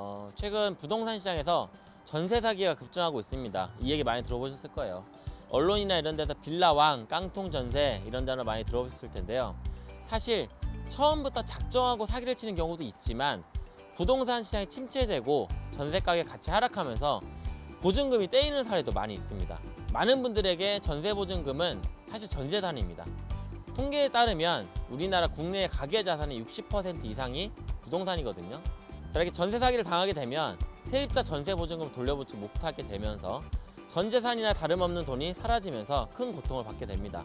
어, 최근 부동산 시장에서 전세 사기가 급증하고 있습니다. 이 얘기 많이 들어보셨을 거예요. 언론이나 이런 데서 빌라왕, 깡통 전세 이런 단어 많이 들어보셨을 텐데요. 사실 처음부터 작정하고 사기를 치는 경우도 있지만 부동산 시장이 침체되고 전세 가격이 같이 하락하면서 보증금이 떼이는 사례도 많이 있습니다. 많은 분들에게 전세 보증금은 사실 전재산입니다. 통계에 따르면 우리나라 국내 가계 자산의 60% 이상이 부동산이거든요. 이렇게 전세 사기를 당하게 되면 세입자 전세 보증금 돌려받지 못하게 되면서 전 재산이나 다름없는 돈이 사라지면서 큰 고통을 받게 됩니다.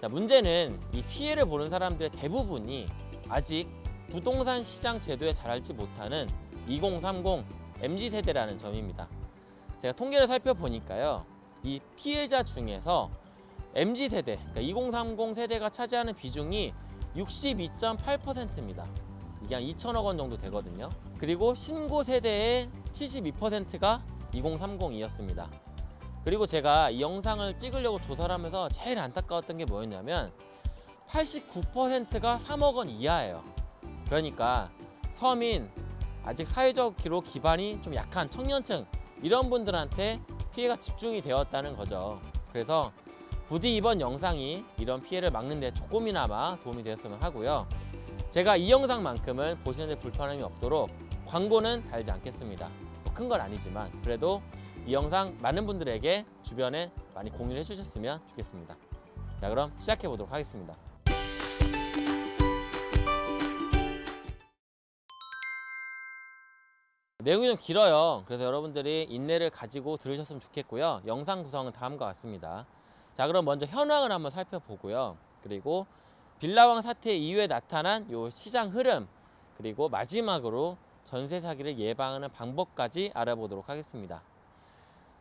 자, 문제는 이 피해를 보는 사람들의 대부분이 아직 부동산 시장 제도에 잘 알지 못하는 2030 MZ 세대라는 점입니다. 제가 통계를 살펴보니까요. 이 피해자 중에서 MZ 세대, 그러니까 2030 세대가 차지하는 비중이 62.8%입니다. 이게 한 2천억 원 정도 되거든요. 그리고 신고 세대의 72%가 2030이었습니다. 그리고 제가 이 영상을 찍으려고 조사를 하면서 제일 안타까웠던 게 뭐였냐면 89%가 3억 원 이하예요. 그러니까 서민, 아직 사회적으로 기반이 좀 약한 청년층 이런 분들한테 피해가 집중이 되었다는 거죠. 그래서 부디 이번 영상이 이런 피해를 막는 데 조금이나마 도움이 되었으면 하고요. 제가 이 영상만큼은 보시는데 불편함이 없도록 광고는 달지 않겠습니다. 뭐큰건 아니지만 그래도 이 영상 많은 분들에게 주변에 많이 공유를 해주셨으면 좋겠습니다. 자 그럼 시작해 보도록 하겠습니다. 내용이 좀 길어요. 그래서 여러분들이 인내를 가지고 들으셨으면 좋겠고요. 영상 구성은 다음과 같습니다. 자 그럼 먼저 현황을 한번 살펴보고요. 그리고 빌라왕 사태 이후에 나타난 요 시장 흐름 그리고 마지막으로 전세 사기를 예방하는 방법까지 알아보도록 하겠습니다.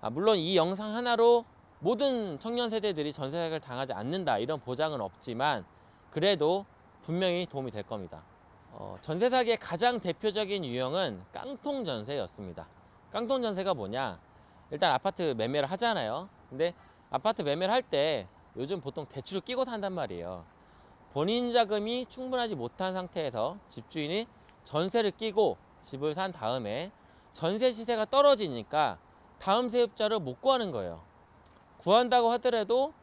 아, 물론 이 영상 하나로 모든 청년 세대들이 전세 사기를 당하지 않는다 이런 보장은 없지만 그래도 분명히 도움이 될 겁니다. 어, 전세 사기의 가장 대표적인 유형은 깡통 전세였습니다. 깡통 전세가 뭐냐? 일단 아파트 매매를 하잖아요. 근데 아파트 매매를 할 때 요즘 보통 대출을 끼고 산단 말이에요. 본인 자금이 충분하지 못한 상태에서 집주인이 전세를 끼고 집을 산 다음에 전세 시세가 떨어지니까 다음 세입자를 못 구하는 거예요. 구한다고 하더라도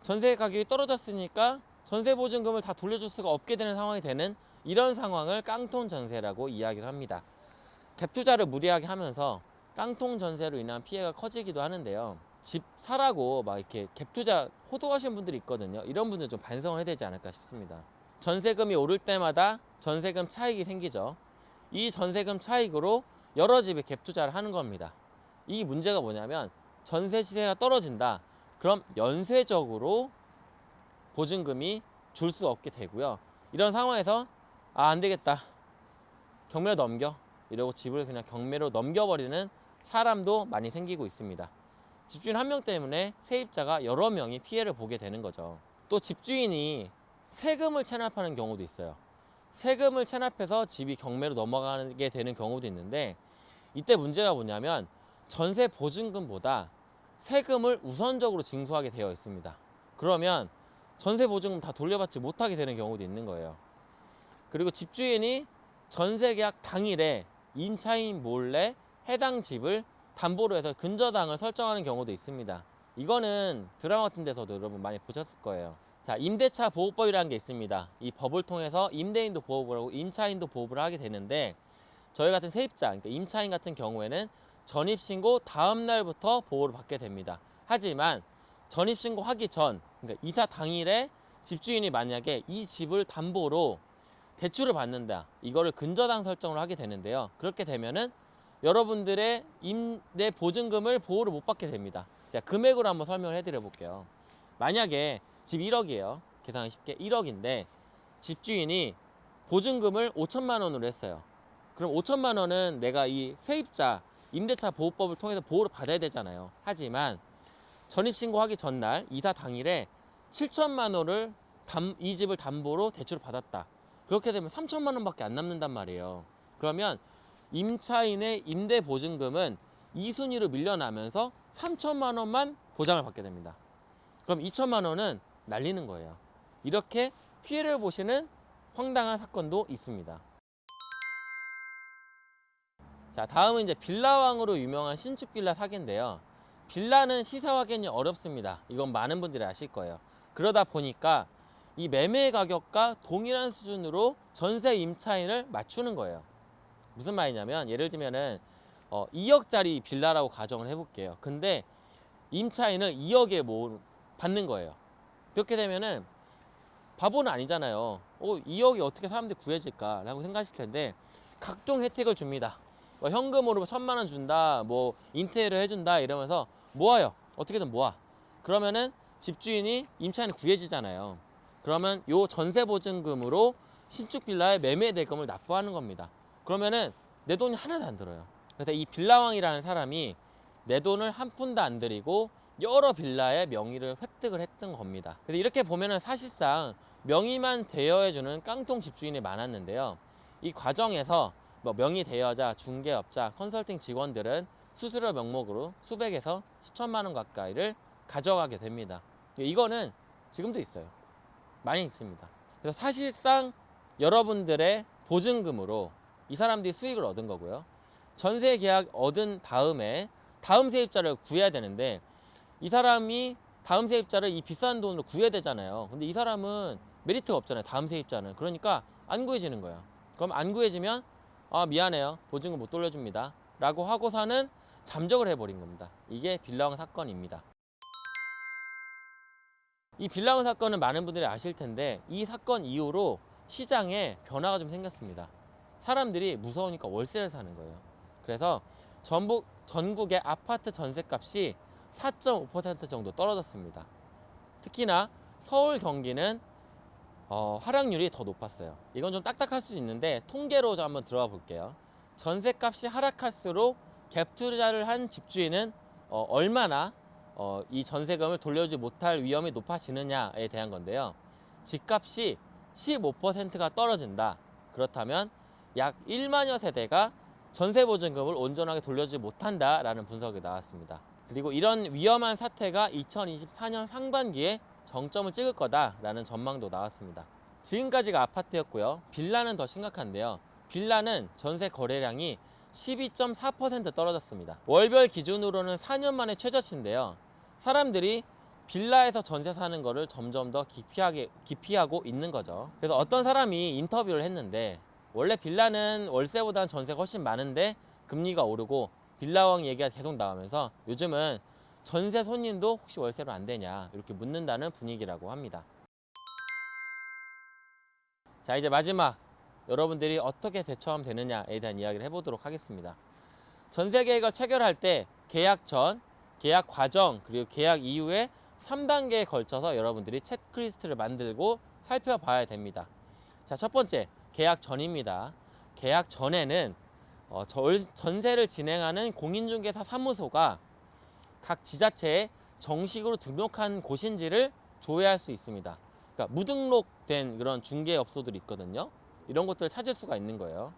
전세 가격이 떨어졌으니까 전세 보증금을 다 돌려줄 수가 없게 되는 상황이 되는 이런 상황을 깡통 전세라고 이야기를 합니다. 갭 투자를 무리하게 하면서 깡통 전세로 인한 피해가 커지기도 하는데요. 집 사라고 막 이렇게 갭 투자 호도하시는 분들이 있거든요. 이런 분들 좀 반성을 해야 되지 않을까 싶습니다. 전세금이 오를 때마다 전세금 차익이 생기죠. 이 전세금 차익으로 여러 집에 갭 투자를 하는 겁니다. 이 문제가 뭐냐면 전세 시세가 떨어진다. 그럼 연쇄적으로 보증금이 줄 수 없게 되고요. 이런 상황에서 아, 안 되겠다. 경매로 넘겨. 이러고 집을 그냥 경매로 넘겨버리는 사람도 많이 생기고 있습니다. 집주인 한 명 때문에 세입자가 여러 명이 피해를 보게 되는 거죠. 또 집주인이 세금을 체납하는 경우도 있어요. 세금을 체납해서 집이 경매로 넘어가게 되는 경우도 있는데 이때 문제가 뭐냐면 전세 보증금보다 세금을 우선적으로 징수하게 되어 있습니다. 그러면 전세 보증금 다 돌려받지 못하게 되는 경우도 있는 거예요. 그리고 집주인이 전세 계약 당일에 임차인 몰래 해당 집을 담보로 해서 근저당을 설정하는 경우도 있습니다. 이거는 드라마 같은 데서도 여러분 많이 보셨을 거예요. 자, 임대차 보호법이라는 게 있습니다. 이 법을 통해서 임대인도 보호를 하고 임차인도 보호를 하게 되는데 저희 같은 세입자, 그러니까 임차인 같은 경우에는 전입신고 다음 날부터 보호를 받게 됩니다. 하지만 전입신고 하기 전, 그러니까 이사 당일에 집주인이 만약에 이 집을 담보로 대출을 받는다. 이거를 근저당 설정을 하게 되는데요. 그렇게 되면은 여러분들의 임대 보증금을 보호를 못 받게 됩니다. 제가 금액으로 한번 설명을 해드려 볼게요. 만약에 집 1억이에요. 계산하기 쉽게 1억인데 집주인이 보증금을 5천만 원으로 했어요. 그럼 5천만 원은 내가 이 세입자 임대차 보호법을 통해서 보호를 받아야 되잖아요. 하지만 전입신고하기 전날 이사 당일에 7천만 원을 담, 이 집을 담보로 대출을 받았다. 그렇게 되면 3천만 원밖에 안 남는단 말이에요. 그러면 임차인의 임대 보증금은 2순위로 밀려나면서 3천만 원만 보장을 받게 됩니다. 그럼 2천만 원은 날리는 거예요. 이렇게 피해를 보시는 황당한 사건도 있습니다. 자, 다음은 이제 빌라왕으로 유명한 신축 빌라 사기인데요. 빌라는 시세 확인이 어렵습니다. 이건 많은 분들이 아실 거예요. 그러다 보니까 이 매매 가격과 동일한 수준으로 전세 임차인을 맞추는 거예요. 무슨 말이냐면 예를 들면은 어, 2억짜리 빌라라고 가정을 해볼게요. 근데 임차인을 2억에 뭐 받는 거예요. 그렇게 되면은 바보는 아니잖아요. 어, 2억이 어떻게 사람들이 구해질까라고 생각하실 텐데 각종 혜택을 줍니다. 뭐 현금으로 천만 원 준다, 뭐 인테리어 해준다 이러면서 모아요. 어떻게든 모아. 그러면은 집주인이 임차인을 구해지잖아요. 그러면 요 전세 보증금으로 신축 빌라의 매매 대금을 납부하는 겁니다. 그러면은 내 돈이 하나도 안 들어요. 그래서 이 빌라왕이라는 사람이 내 돈을 한 푼도 안 들이고 여러 빌라의 명의를 획득을 했던 겁니다. 그래서 이렇게 보면은 사실상 명의만 대여해주는 깡통 집주인이 많았는데요. 이 과정에서 뭐 명의 대여자, 중개업자, 컨설팅 직원들은 수수료 명목으로 수백에서 수천만 원 가까이를 가져가게 됩니다. 이거는 지금도 있어요. 많이 있습니다. 그래서 사실상 여러분들의 보증금으로 이 사람들이 수익을 얻은 거고요. 전세 계약 얻은 다음에 다음 세입자를 구해야 되는데 이 사람이 다음 세입자를 이 비싼 돈으로 구해야 되잖아요. 근데 이 사람은 메리트가 없잖아요. 다음 세입자는. 그러니까 안 구해지는 거예요. 그럼 안 구해지면 아 미안해요. 보증금 못 돌려줍니다. 라고 하고서는 잠적을 해버린 겁니다. 이게 빌라왕 사건입니다. 이 빌라왕 사건은 많은 분들이 아실 텐데 이 사건 이후로 시장에 변화가 좀 생겼습니다. 사람들이 무서우니까 월세를 사는 거예요. 그래서 전북 전국의 아파트 전세값이 4.5% 정도 떨어졌습니다. 특히나 서울 경기는 어, 하락률이 더 높았어요. 이건 좀 딱딱할 수 있는데 통계로 좀 한번 들어가 볼게요. 전세값이 하락할수록 갭 투자를 한 집주인은 어, 얼마나 어, 이 전세금을 돌려주지 못할 위험이 높아지느냐에 대한 건데요. 집값이 15%가 떨어진다. 그렇다면 약 1만여 세대가 전세 보증금을 온전하게 돌려주지 못한다라는 분석이 나왔습니다. 그리고 이런 위험한 사태가 2024년 상반기에 정점을 찍을 거다라는 전망도 나왔습니다. 지금까지가 아파트였고요. 빌라는 더 심각한데요. 빌라는 전세 거래량이 12.4% 떨어졌습니다. 월별 기준으로는 4년 만에 최저치인데요. 사람들이 빌라에서 전세 사는 거를 점점 더 기피하게, 기피하고 있는 거죠. 그래서 어떤 사람이 인터뷰를 했는데 원래 빌라는 월세보다는 전세가 훨씬 많은데 금리가 오르고 빌라왕 얘기가 계속 나오면서 요즘은 전세 손님도 혹시 월세로 안 되냐 이렇게 묻는다는 분위기라고 합니다. 자 이제 마지막 여러분들이 어떻게 대처하면 되느냐에 대한 이야기를 해보도록 하겠습니다. 전세 계획을 체결할 때 계약 전, 계약 과정 그리고 계약 이후에 3단계에 걸쳐서 여러분들이 체크리스트를 만들고 살펴봐야 됩니다. 자 첫 번째 계약 전입니다. 계약 전에는 어, 전세를 진행하는 공인중개사 사무소가 각 지자체에 정식으로 등록한 곳인지를 조회할 수 있습니다. 그러니까 무등록된 그런 중개업소들이 있거든요. 이런 것들을 찾을 수가 있는 거예요.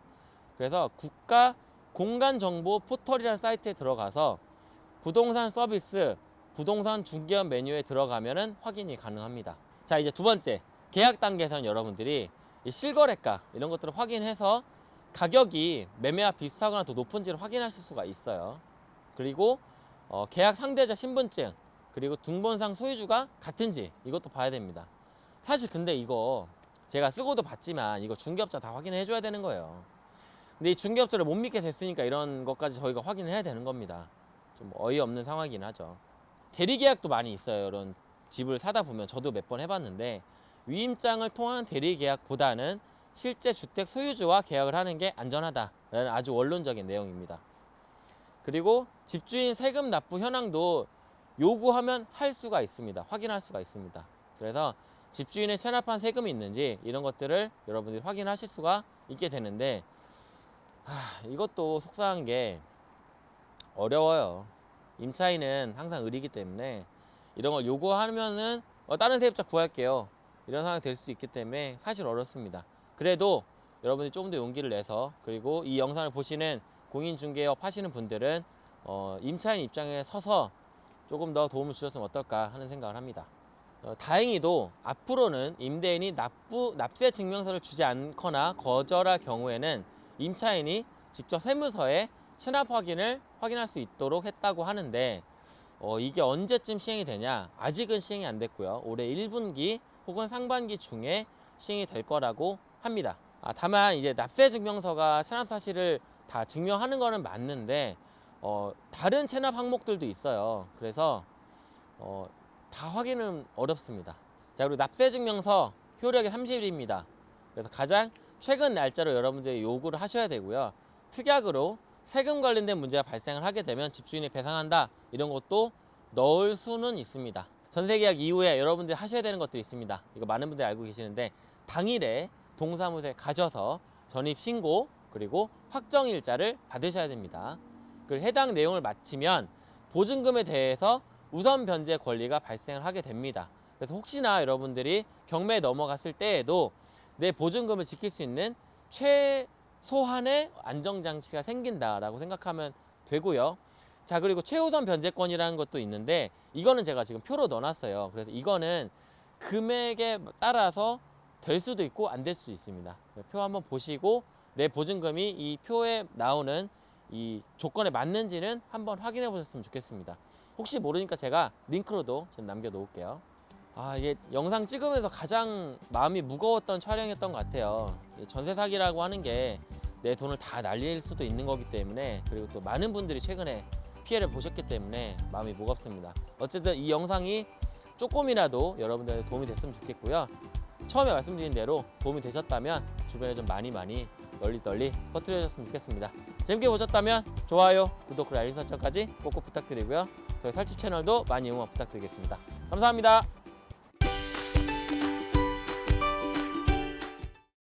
그래서 국가 공간정보 포털이라는 사이트에 들어가서 부동산 서비스, 부동산 중개업 메뉴에 들어가면 확인이 가능합니다. 자 이제 두 번째 계약 단계에서는 여러분들이 실거래가 이런 것들을 확인해서 가격이 매매와 비슷하거나 더 높은지를 확인하실 수가 있어요. 그리고 어, 계약 상대자 신분증 그리고 등본상 소유주가 같은지 이것도 봐야 됩니다. 사실 근데 이거 제가 쓰고도 봤지만 이거 중개업자 다 확인해 줘야 되는 거예요. 근데 이 중개업자를 못 믿게 됐으니까 이런 것까지 저희가 확인을 해야 되는 겁니다. 좀 어이없는 상황이긴 하죠. 대리계약도 많이 있어요. 이런 집을 사다 보면 저도 몇 번 해봤는데 위임장을 통한 대리계약보다는 실제 주택 소유주와 계약을 하는 게 안전하다라는 아주 원론적인 내용입니다. 그리고 집주인 세금 납부 현황도 요구하면 할 수가 있습니다. 확인할 수가 있습니다. 그래서 집주인의 체납한 세금이 있는지 이런 것들을 여러분들이 확인하실 수가 있게 되는데 하, 이것도 속상한 게 어려워요. 임차인은 항상 의리기 때문에 이런 걸 요구하면은 어, 다른 세입자 구할게요. 이런 상황이 될 수도 있기 때문에 사실 어렵습니다. 그래도 여러분이 조금 더 용기를 내서 그리고 이 영상을 보시는 공인중개업 하시는 분들은 어, 임차인 입장에 서서 조금 더 도움을 주셨으면 어떨까 하는 생각을 합니다. 어, 다행히도 앞으로는 임대인이 납부, 납세 증명서를 주지 않거나 거절할 경우에는 임차인이 직접 세무서에 체납 확인을 확인할 수 있도록 했다고 하는데 어, 이게 언제쯤 시행이 되냐? 아직은 시행이 안 됐고요. 올해 1분기 혹은 상반기 중에 시행이 될 거라고 합니다. 아, 다만 이제 납세 증명서가 체납 사실을 다 증명하는 거는 맞는데 어, 다른 체납 항목들도 있어요. 그래서 어, 다 확인은 어렵습니다. 자 그리고 납세 증명서 효력이 30일입니다. 그래서 가장 최근 날짜로 여러분들이 요구를 하셔야 되고요. 특약으로 세금 관련된 문제가 발생을 하게 되면 집주인이 배상한다 이런 것도 넣을 수는 있습니다. 전세 계약 이후에 여러분들이 하셔야 되는 것들이 있습니다. 이거 많은 분들이 알고 계시는데 당일에 동사무소에 가셔서 전입 신고 그리고 확정 일자를 받으셔야 됩니다. 그 해당 내용을 마치면 보증금에 대해서 우선 변제 권리가 발생을 하게 됩니다. 그래서 혹시나 여러분들이 경매에 넘어갔을 때에도 내 보증금을 지킬 수 있는 최소한의 안정장치가 생긴다라고 생각하면 되고요. 자 그리고 최우선 변제권이라는 것도 있는데 이거는 제가 지금 표로 넣어놨어요. 그래서 이거는 금액에 따라서 될 수도 있고 안 될 수도 있습니다. 표 한번 보시고 내 보증금이 이 표에 나오는 이 조건에 맞는지는 한번 확인해 보셨으면 좋겠습니다. 혹시 모르니까 제가 링크로도 좀 남겨 놓을게요. 아 이게 영상 찍으면서 가장 마음이 무거웠던 촬영이었던 것 같아요. 이 전세 사기라고 하는 게 내 돈을 다 날릴 수도 있는 거기 때문에 그리고 또 많은 분들이 최근에 피해를 보셨기 때문에 마음이 무겁습니다. 어쨌든 이 영상이 조금이라도 여러분들한테 도움이 됐으면 좋겠고요. 처음에 말씀드린 대로 도움이 되셨다면 주변에 좀 많이 많이 널리 널리 퍼뜨려 줬으면 좋겠습니다. 재밌게 보셨다면 좋아요, 구독, 그리고 알림 설정까지 꼭꼭 부탁드리고요. 저희 살집 채널도 많이 응원 부탁드리겠습니다. 감사합니다.